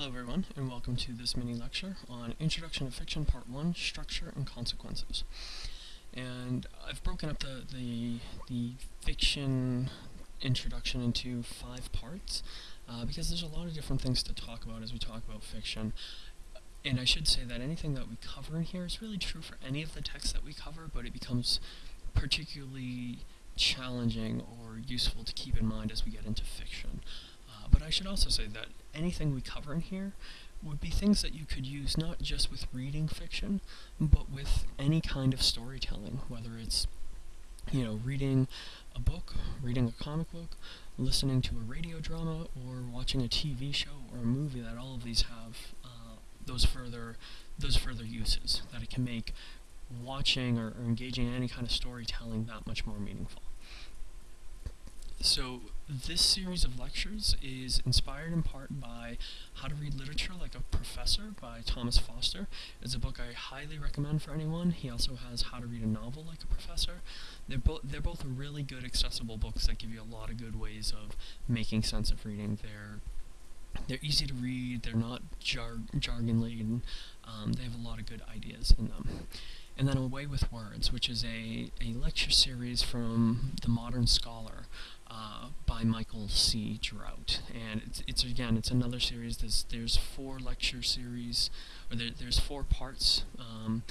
Hello everyone, and welcome to this mini lecture on Introduction to Fiction Part 1, Structure and Consequences. And I've broken up the, the, the fiction introduction into five parts, uh, because there's a lot of different things to talk about as we talk about fiction. And I should say that anything that we cover in here is really true for any of the texts that we cover, but it becomes particularly challenging or useful to keep in mind as we get into fiction. Uh, but I should also say that anything we cover in here would be things that you could use not just with reading fiction, but with any kind of storytelling, whether it's, you know, reading a book, reading a comic book, listening to a radio drama, or watching a TV show or a movie, that all of these have uh, those further those further uses, that it can make watching or, or engaging in any kind of storytelling that much more meaningful. So this series of lectures is inspired in part by How to Read Literature Like a Professor by Thomas Foster. It's a book I highly recommend for anyone. He also has How to Read a Novel Like a Professor. They're, bo they're both really good accessible books that give you a lot of good ways of making sense of reading. They're they're easy to read, they're not jar jargon laden, um, they have a lot of good ideas in them. And then A Way with Words, which is a, a lecture series from The Modern Scholar, uh, by Michael C. Drout, and it's, it's again it's another series. There's there's four lecture series, or there, there's four parts, um,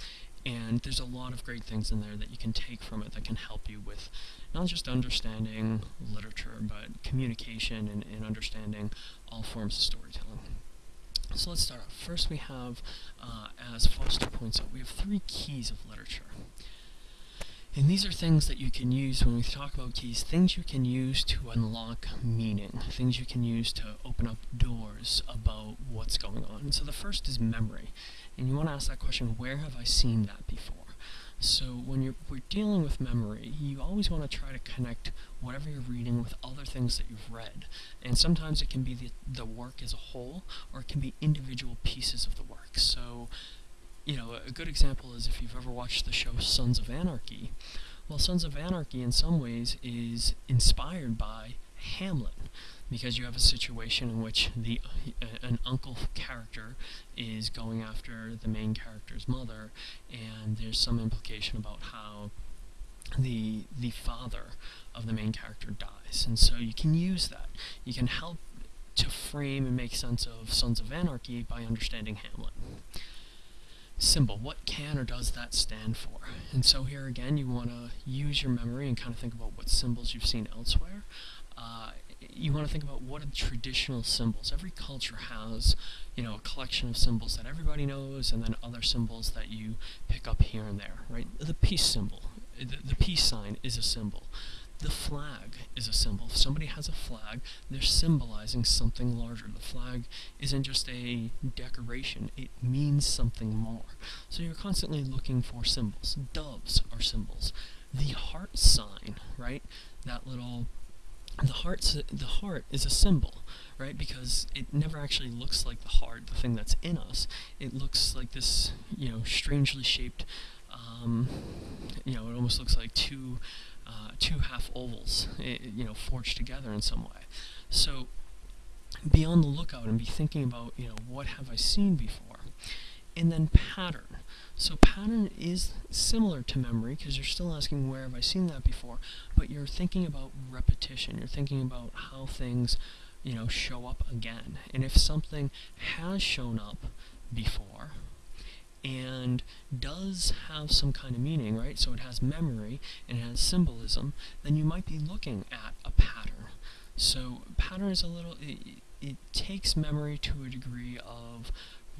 and there's a lot of great things in there that you can take from it that can help you with not just understanding literature, but communication and, and understanding all forms of storytelling. So let's start off. First we have, uh, as Foster points out, we have three keys of literature. And these are things that you can use when we talk about keys, things you can use to unlock meaning, things you can use to open up doors about what's going on. So the first is memory. And you want to ask that question, where have I seen that before? So when you're we're dealing with memory, you always want to try to connect whatever you're reading with other things that you've read. And sometimes it can be the, the work as a whole, or it can be individual pieces of the work. So you know, a good example is if you've ever watched the show Sons of Anarchy. Well, Sons of Anarchy in some ways is inspired by Hamlet because you have a situation in which the uh, an uncle character is going after the main character's mother and there's some implication about how the the father of the main character dies. And so you can use that. You can help to frame and make sense of Sons of Anarchy by understanding Hamlet symbol. What can or does that stand for? And so here again, you want to use your memory and kind of think about what symbols you've seen elsewhere. Uh, you want to think about what are traditional symbols. Every culture has, you know, a collection of symbols that everybody knows, and then other symbols that you pick up here and there, right? The peace symbol, the, the peace sign is a symbol. The flag is a symbol. If somebody has a flag, they're symbolizing something larger. The flag isn't just a decoration, it means something more. So you're constantly looking for symbols. Doves are symbols. The heart sign, right? That little the heart the heart is a symbol right because it never actually looks like the heart the thing that's in us it looks like this you know strangely shaped um, you know it almost looks like two uh, two half ovals, you know, forged together in some way. So be on the lookout and be thinking about, you know, what have I seen before? And then pattern. So pattern is similar to memory because you're still asking where have I seen that before, but you're thinking about repetition. You're thinking about how things, you know, show up again. And if something has shown up before, and does have some kind of meaning, right? So it has memory and it has symbolism, then you might be looking at a pattern. So pattern is a little, it, it takes memory to a degree of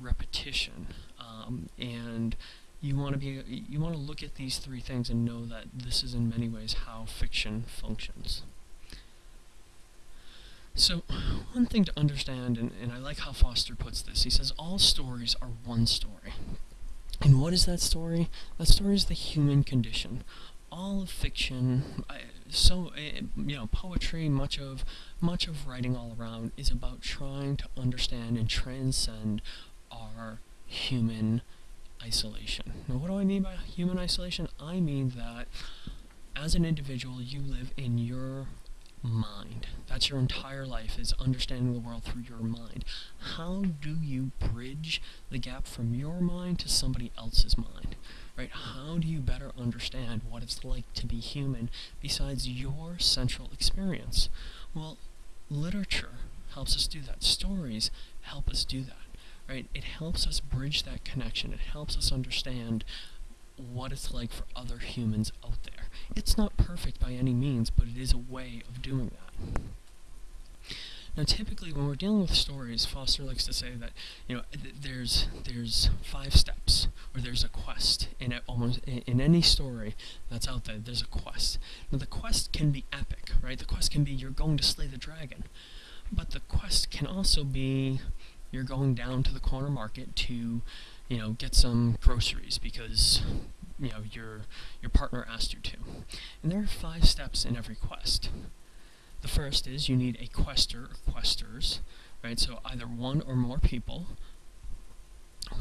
repetition, um, and you want to be, you want to look at these three things and know that this is in many ways how fiction functions. So, one thing to understand, and, and I like how Foster puts this, he says all stories are one story. And what is that story? That story is the human condition. All of fiction, so uh, you know, poetry, much of much of writing all around is about trying to understand and transcend our human isolation. Now, what do I mean by human isolation? I mean that as an individual, you live in your mind. That's your entire life is understanding the world through your mind. How do you bridge the gap from your mind to somebody else's mind? Right? How do you better understand what it's like to be human besides your central experience? Well, literature helps us do that. Stories help us do that. Right? It helps us bridge that connection. It helps us understand what it's like for other humans out there. It's not perfect by any means, but it is a way of doing that. Now, typically, when we're dealing with stories, Foster likes to say that you know th there's there's five steps, or there's a quest in it almost in, in any story that's out there. There's a quest. Now, the quest can be epic, right? The quest can be you're going to slay the dragon, but the quest can also be you're going down to the corner market to you know, get some groceries because, you know, your, your partner asked you to. And there are five steps in every quest. The first is you need a quester or questers, right? So either one or more people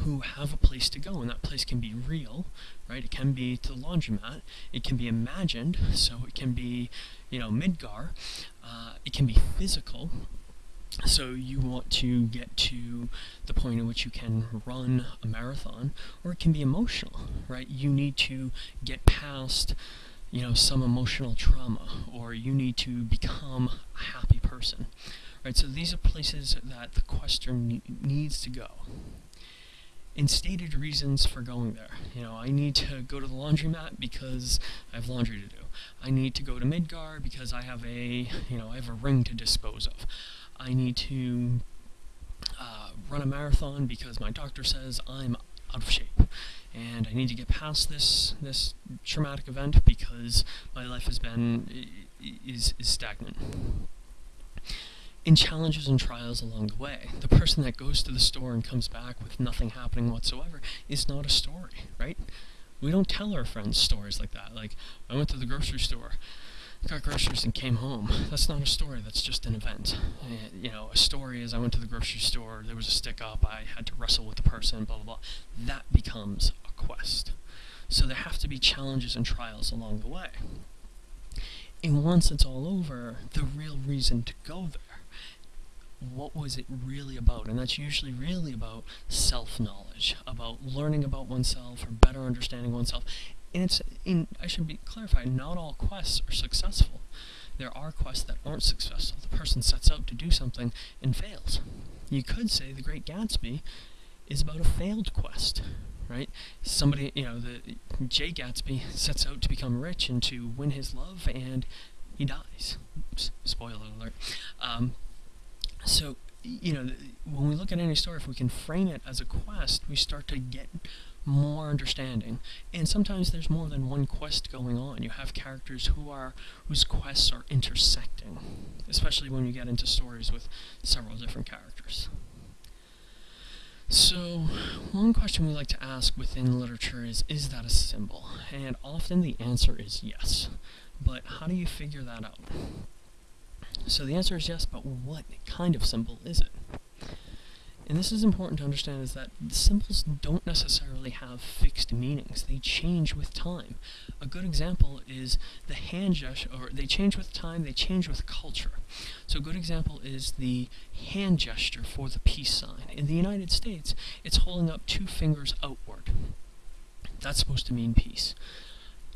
who have a place to go, and that place can be real, right? It can be to the laundromat. It can be imagined, so it can be, you know, Midgar. Uh, it can be physical, so you want to get to the point in which you can run a marathon, or it can be emotional, right? You need to get past, you know, some emotional trauma, or you need to become a happy person, right? So these are places that the quester ne needs to go. And stated reasons for going there. You know, I need to go to the laundromat because I have laundry to do. I need to go to Midgar because I have a, you know, I have a ring to dispose of. I need to uh, run a marathon because my doctor says I'm out of shape and I need to get past this this traumatic event because my life has been is, is stagnant. In challenges and trials along the way, the person that goes to the store and comes back with nothing happening whatsoever is not a story, right? We don't tell our friends stories like that. Like, I went to the grocery store got groceries and came home. That's not a story, that's just an event. And, you know, a story is I went to the grocery store, there was a stick up, I had to wrestle with the person, blah, blah, blah. That becomes a quest. So there have to be challenges and trials along the way. And once it's all over, the real reason to go there what was it really about? And that's usually really about self-knowledge, about learning about oneself or better understanding oneself and it's I should be clarified, not all quests are successful. There are quests that aren't successful. The person sets out to do something and fails. You could say The Great Gatsby is about a failed quest, right? Somebody, you know, the Jay Gatsby sets out to become rich and to win his love, and he dies. Oops, spoiler alert. Um, so, you know, when we look at any story, if we can frame it as a quest, we start to get more understanding. And sometimes there's more than one quest going on. You have characters who are whose quests are intersecting, especially when you get into stories with several different characters. So, one question we like to ask within literature is, is that a symbol? And often the answer is yes. But how do you figure that out? So the answer is yes, but what kind of symbol is it? And this is important to understand is that symbols don't necessarily have fixed meanings. They change with time. A good example is the hand gesture, or they change with time, they change with culture. So a good example is the hand gesture for the peace sign. In the United States, it's holding up two fingers outward. That's supposed to mean peace.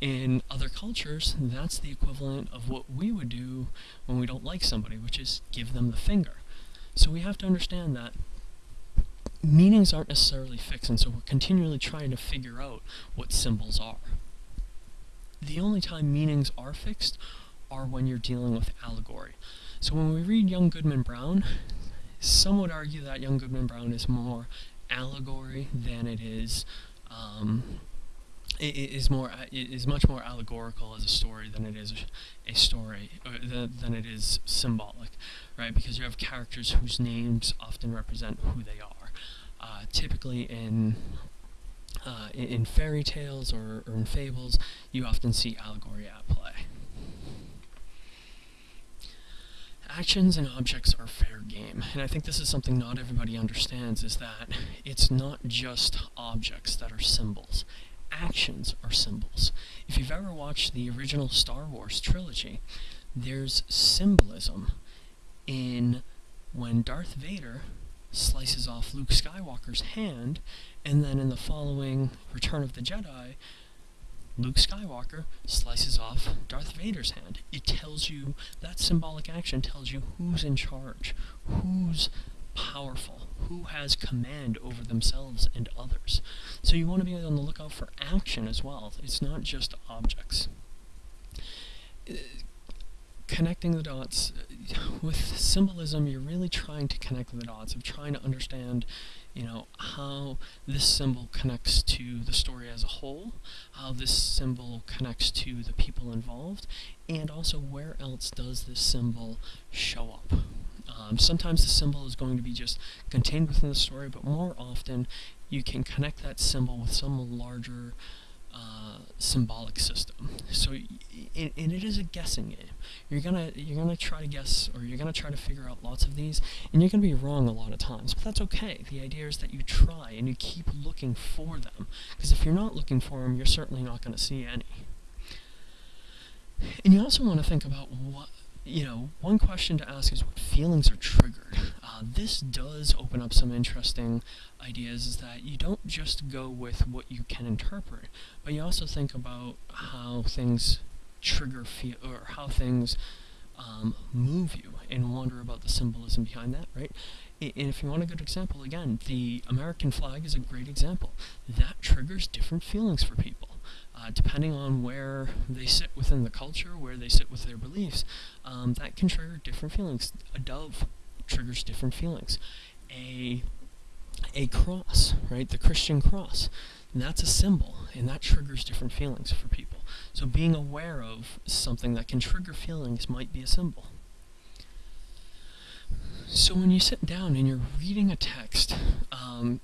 In other cultures, that's the equivalent of what we would do when we don't like somebody, which is give them the finger. So we have to understand that meanings aren't necessarily fixed, and so we're continually trying to figure out what symbols are. The only time meanings are fixed are when you're dealing with allegory. So when we read Young Goodman Brown, some would argue that Young Goodman Brown is more allegory than it is um, it is more it is much more allegorical as a story than it is a story than, than it is symbolic right because you have characters whose names often represent who they are uh, typically in, uh, in, fairy tales or, or in fables, you often see allegory at play. actions and objects are fair game. And I think this is something not everybody understands, is that it's not just objects that are symbols. Actions are symbols. If you've ever watched the original Star Wars trilogy, there's symbolism in when Darth Vader slices off Luke Skywalker's hand, and then in the following Return of the Jedi, Luke Skywalker slices off Darth Vader's hand. It tells you, that symbolic action tells you who's in charge, who's powerful, who has command over themselves and others. So you want to be on the lookout for action as well. It's not just objects. Uh, connecting the dots, uh, with symbolism, you're really trying to connect the dots of trying to understand you know, how this symbol connects to the story as a whole, how this symbol connects to the people involved, and also where else does this symbol show up. Um, sometimes the symbol is going to be just contained within the story, but more often you can connect that symbol with some larger uh, symbolic system. So, and, and it is a guessing game. You're gonna you're gonna try to guess, or you're gonna try to figure out lots of these, and you're gonna be wrong a lot of times. But that's okay. The idea is that you try and you keep looking for them, because if you're not looking for them, you're certainly not gonna see any. And you also want to think about what you know, one question to ask is what feelings are triggered. Uh, this does open up some interesting ideas is that you don't just go with what you can interpret, but you also think about how things trigger feel or how things um, move you and wonder about the symbolism behind that, right? And if you want a good example, again, the American flag is a great example. That triggers different feelings for people uh, depending on where they sit within the culture, where they sit with their beliefs, um, that can trigger different feelings. A dove triggers different feelings. A a cross, right? The Christian cross. That's a symbol, and that triggers different feelings for people. So being aware of something that can trigger feelings might be a symbol. So when you sit down and you're reading a text, um,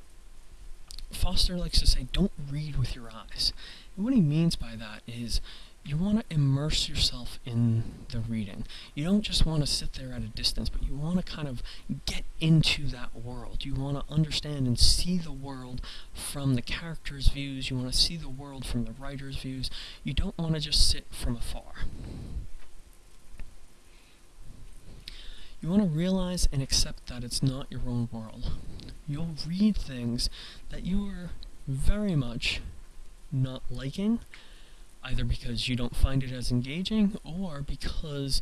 Foster likes to say, don't read with your eyes. What he means by that is you want to immerse yourself in the reading. You don't just want to sit there at a distance, but you want to kind of get into that world. You want to understand and see the world from the character's views. You want to see the world from the writer's views. You don't want to just sit from afar. You want to realize and accept that it's not your own world. You'll read things that you are very much not liking, either because you don't find it as engaging or because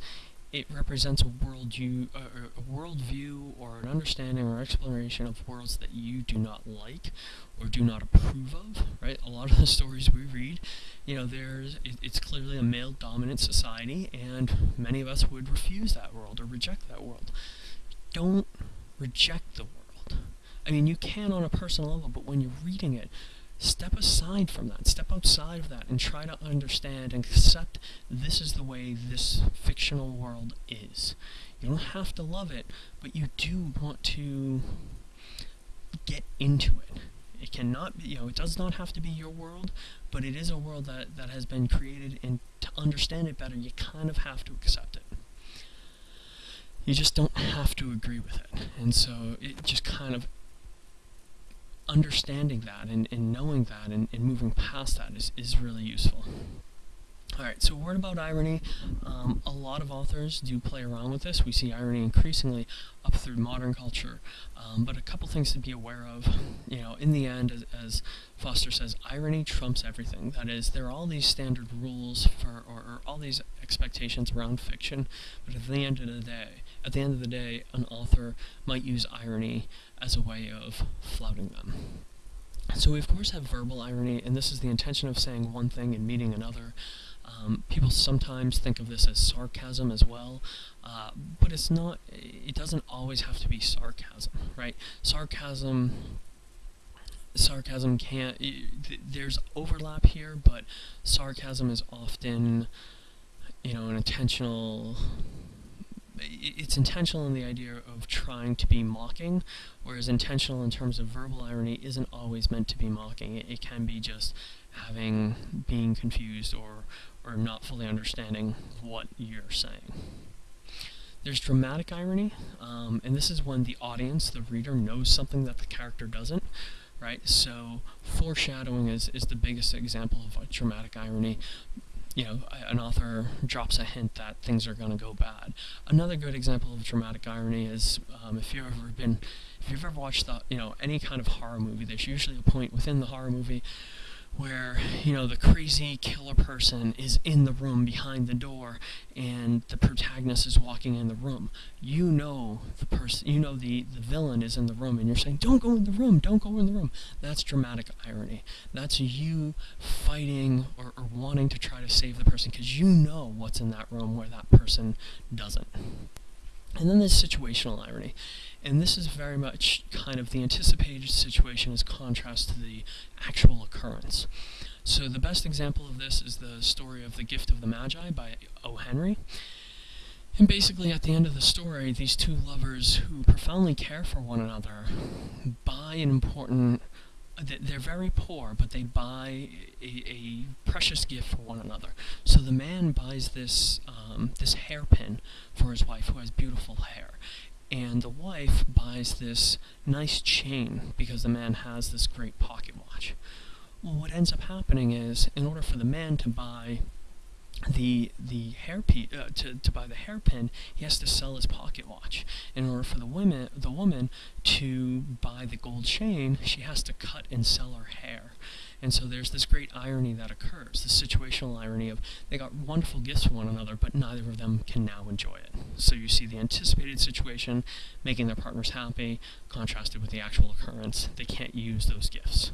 it represents a world you uh, a worldview or an understanding or exploration of worlds that you do not like or do not approve of right? A lot of the stories we read you know there's it, it's clearly a male dominant society and many of us would refuse that world or reject that world. Don't reject the world. I mean you can on a personal level but when you're reading it step aside from that, step outside of that, and try to understand and accept this is the way this fictional world is. You don't have to love it, but you do want to get into it. It cannot be, you know, it does not have to be your world, but it is a world that, that has been created, and to understand it better, you kind of have to accept it. You just don't have to agree with it. And so it just kind of understanding that and, and knowing that and, and moving past that is, is really useful. Alright, so a word about irony. Um, a lot of authors do play around with this. We see irony increasingly up through modern culture. Um, but a couple things to be aware of. You know, in the end, as, as, Foster says, irony trumps everything. That is, there are all these standard rules for, or, or all these expectations around fiction, but at the end of the day, at the end of the day, an author might use irony as a way of flouting them. So we of course have verbal irony, and this is the intention of saying one thing and meaning another. Um, people sometimes think of this as sarcasm as well, uh, but it's not, it doesn't always have to be sarcasm, right? Sarcasm, sarcasm can't, th there's overlap here, but sarcasm is often, you know, an intentional it's intentional in the idea of trying to be mocking, whereas intentional in terms of verbal irony isn't always meant to be mocking. It, it can be just having, being confused or, or not fully understanding what you're saying. There's dramatic irony, um, and this is when the audience, the reader, knows something that the character doesn't, right? So foreshadowing is, is the biggest example of a dramatic irony you know, an author drops a hint that things are going to go bad. Another good example of dramatic irony is um, if you've ever been, if you've ever watched the, you know, any kind of horror movie, there's usually a point within the horror movie where you know the crazy killer person is in the room behind the door and the protagonist is walking in the room. You know the person you know the the villain is in the room and you're saying don't go in the room don't go in the room. That's dramatic irony. That's you fighting or, or wanting to try to save the person because you know what's in that room where that person doesn't and then there's situational irony. And this is very much kind of the anticipated situation as contrast to the actual occurrence. So the best example of this is the story of The Gift of the Magi by O. Henry. And basically, at the end of the story, these two lovers who profoundly care for one another buy an important they're very poor, but they buy a, a, precious gift for one another. So the man buys this um, this hairpin for his wife, who has beautiful hair, and the wife buys this nice chain because the man has this great pocket watch. Well, what ends up happening is, in order for the man to buy the the hairpin uh, to, to buy the hairpin, he has to sell his pocket watch. In order for the women the woman to buy the gold chain, she has to cut and sell her hair. And so there's this great irony that occurs, the situational irony of they got wonderful gifts for one another, but neither of them can now enjoy it. So you see the anticipated situation making their partners happy, contrasted with the actual occurrence. They can't use those gifts.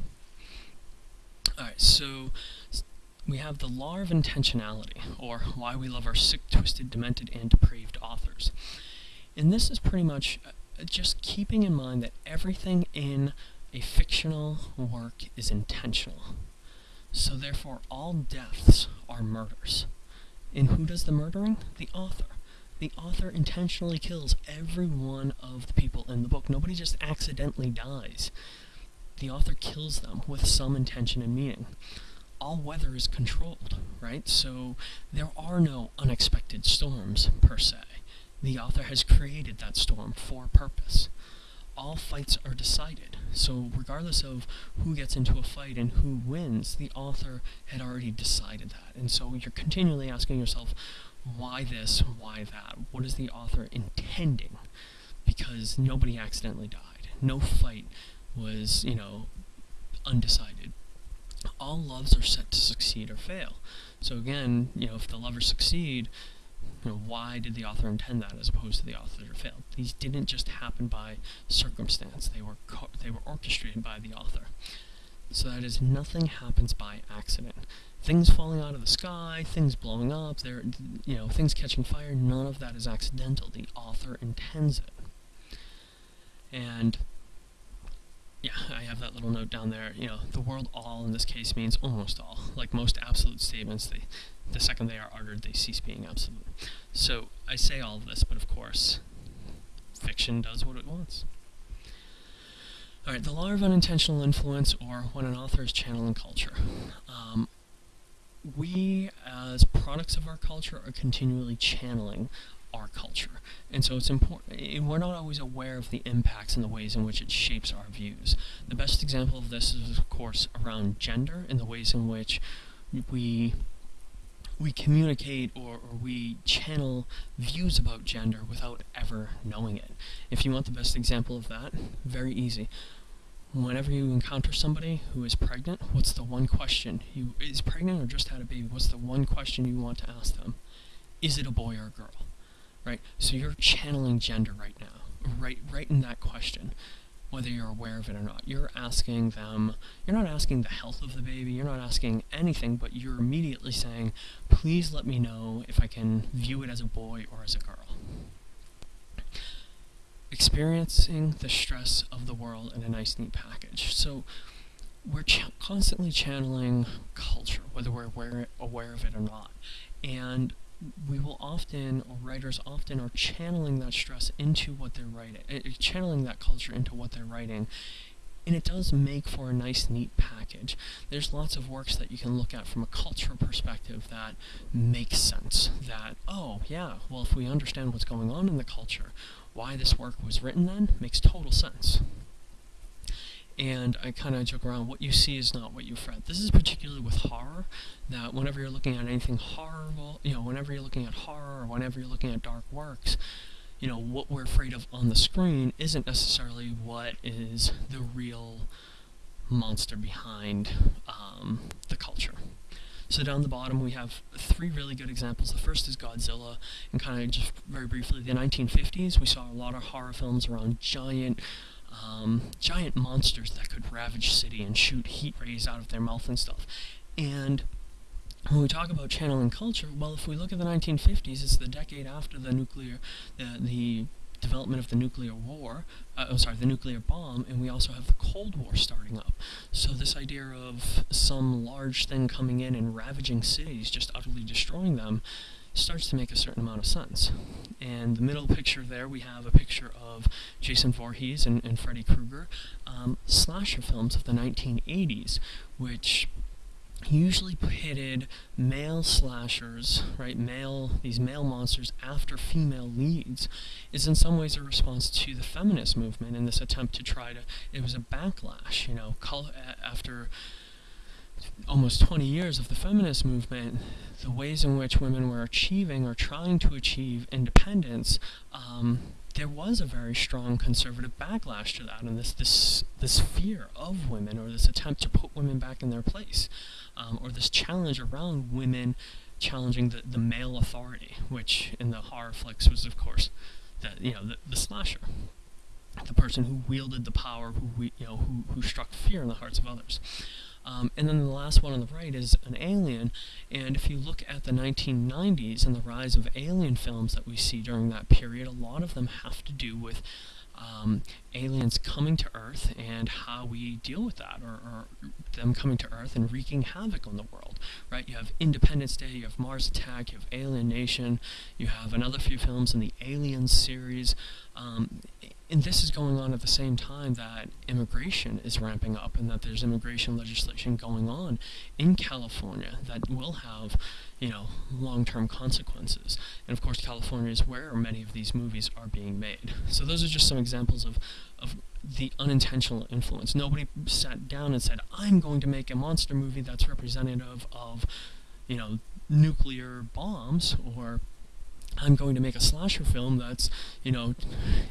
Alright, so we have the law of intentionality, or why we love our sick, twisted, demented, and depraved authors. And this is pretty much uh, just keeping in mind that everything in a fictional work is intentional. So therefore, all deaths are murders. And who does the murdering? The author. The author intentionally kills every one of the people in the book. Nobody just accidentally dies. The author kills them with some intention and meaning all weather is controlled, right? So there are no unexpected storms, per se. The author has created that storm for purpose. All fights are decided, so regardless of who gets into a fight and who wins, the author had already decided that. And so you're continually asking yourself, why this, why that? What is the author intending? Because nobody accidentally died. No fight was, you know, undecided all loves are set to succeed or fail. So again, you know, if the lovers succeed, you know, why did the author intend that as opposed to the author failed? These didn't just happen by circumstance. They were they were orchestrated by the author. So that is nothing happens by accident. Things falling out of the sky, things blowing up, there you know, things catching fire, none of that is accidental. The author intends it. And yeah, I have that little note down there. You know, the word all in this case means almost all. Like most absolute statements, they, the second they are uttered, they cease being absolute. So I say all of this, but of course, fiction does what it wants. Alright, the law of unintentional influence, or when an author is channeling culture. Um, we, as products of our culture, are continually channeling our culture. And so it's important, eh, we're not always aware of the impacts and the ways in which it shapes our views. The best example of this is, of course, around gender and the ways in which we we communicate or, or, we channel views about gender without ever knowing it. If you want the best example of that, very easy. Whenever you encounter somebody who is pregnant, what's the one question? You is pregnant or just had a baby? What's the one question you want to ask them? Is it a boy or a girl? Right? So you're channeling gender right now, right, right in that question, whether you're aware of it or not. You're asking them, you're not asking the health of the baby, you're not asking anything, but you're immediately saying, please let me know if I can view it as a boy or as a girl. Experiencing the stress of the world in a nice, neat package. So we're ch constantly channeling culture, whether we're aware, aware of it or not. And we will often, or writers often, are channeling that stress into what they're writing, uh, channeling that culture into what they're writing. And it does make for a nice, neat package. There's lots of works that you can look at from a cultural perspective that makes sense. That, oh, yeah, well, if we understand what's going on in the culture, why this work was written then makes total sense. And I kind of joke around, what you see is not what you fret. This is particularly with horror, that whenever you're looking at anything horrible, you know, whenever you're looking at horror or whenever you're looking at dark works, you know, what we're afraid of on the screen isn't necessarily what is the real monster behind um, the culture. So down the bottom we have three really good examples. The first is Godzilla, and kind of just very briefly, the 1950s, we saw a lot of horror films around giant um, giant monsters that could ravage city and shoot heat rays out of their mouth and stuff. And when we talk about channeling culture, well, if we look at the 1950s, it's the decade after the nuclear, the, the development of the nuclear war, uh, oh, sorry, the nuclear bomb, and we also have the Cold War starting up. So this idea of some large thing coming in and ravaging cities, just utterly destroying them, starts to make a certain amount of sense. And the middle picture there, we have a picture of Jason Voorhees and, and Freddy Krueger, um, slasher films of the 1980s, which usually pitted male slashers, right, male, these male monsters after female leads, is in some ways a response to the feminist movement in this attempt to try to, it was a backlash, you know, after almost 20 years of the feminist movement, the ways in which women were achieving or trying to achieve independence, um, there was a very strong conservative backlash to that, and this this this fear of women, or this attempt to put women back in their place, um, or this challenge around women challenging the, the male authority, which in the horror flicks was, of course, the you know the, the slasher, the person who wielded the power, who you know who who struck fear in the hearts of others. Um, and then the last one on the right is an alien. And if you look at the 1990s and the rise of alien films that we see during that period, a lot of them have to do with um, aliens coming to Earth and how we deal with that, or, or, them coming to Earth and wreaking havoc on the world, right? You have Independence Day, you have Mars Attack, you have Alien Nation, you have another few films in the Aliens series, um, and this is going on at the same time that immigration is ramping up and that there's immigration legislation going on in California that will have, you know, long-term consequences. And of course, California is where many of these movies are being made. So those are just some examples of, of the unintentional influence. Nobody sat down and said, I'm going to make a monster movie that's representative of, you know, nuclear bombs or I'm going to make a slasher film that's, you know,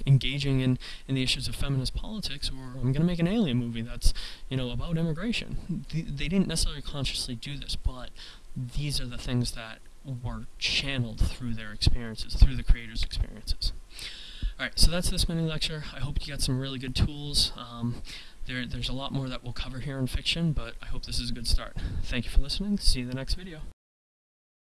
engaging in, in the issues of feminist politics, or I'm going to make an alien movie that's, you know, about immigration. They, they didn't necessarily consciously do this, but these are the things that were channeled through their experiences, through the creators' experiences. Alright, so that's this mini lecture. I hope you got some really good tools. Um, there, there's a lot more that we'll cover here in fiction, but I hope this is a good start. Thank you for listening. See you in the next video.